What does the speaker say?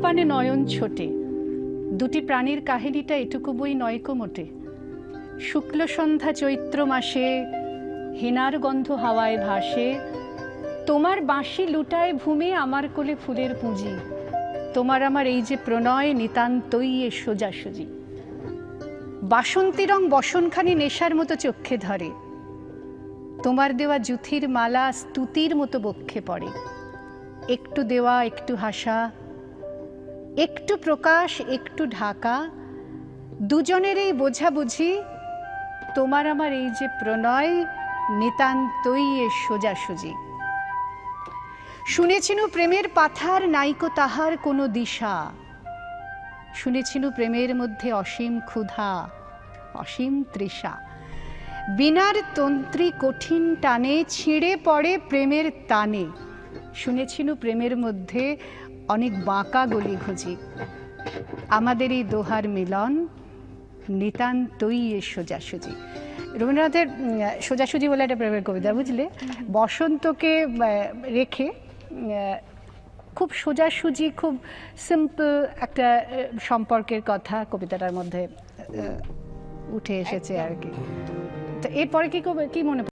ক্ষণে নয়ন ছোটে। দুটি প্রাণীর কাহিনীটা এটুকু বই নয়কো মোটে। শুক্ল সন্ধ্যা চৈত্র মাসে হেনার গন্ধ হাওয়ায় ভাসে, তোমার বাঁশি লুটায় ভূমে আমার কোলে ফুলের পুঁজি, তোমার আমার এই যে প্রণয় নিতান্তই এ সোজাসুজি। বাসন্তী রং বসনখানি নেশার মতো চক্ষে ধরে, তোমার দেওয়া জুথির মালা স্তুতির মতো বক্ষে পড়ে। একটু দেওয়া, একটু হাসা, একটু প্রকাশ, একটু ঢাকা দুজনের এই বোঝাবুঝি, তোমার আমার এই যে প্রণয় নিতান্তই এ সোজাসুজি। শুনেছিনু প্রেমের পাথার নাইকো তাহার কোনো দিশা। শুনেছিনু প্রেমের মধ্যে অসীম ক্ষুধা, অসীম তৃষা। বিনার তন্ত্রী কঠিন টানে ছিঁড়ে পড়ে প্রেমের টানে শুনেছিনু প্রেমের মধ্যে অনেক বাঁকা গলি খুঁজি। আমাদের এই দোহার মিলন নিতান্তই সোজাসুজি। রবীন্দ্রনাথের সোজাসুজি বলে একটা প্রেমের কবিতা বুঝলে? বসন্তকে রেখে খুব সোজাসুজি খুব সিম্পল একটা সম্পর্কের কথা কবিতাটার মধ্যে উঠে এসেছে আর কি। তো এরপরে কি কবে- কি মনে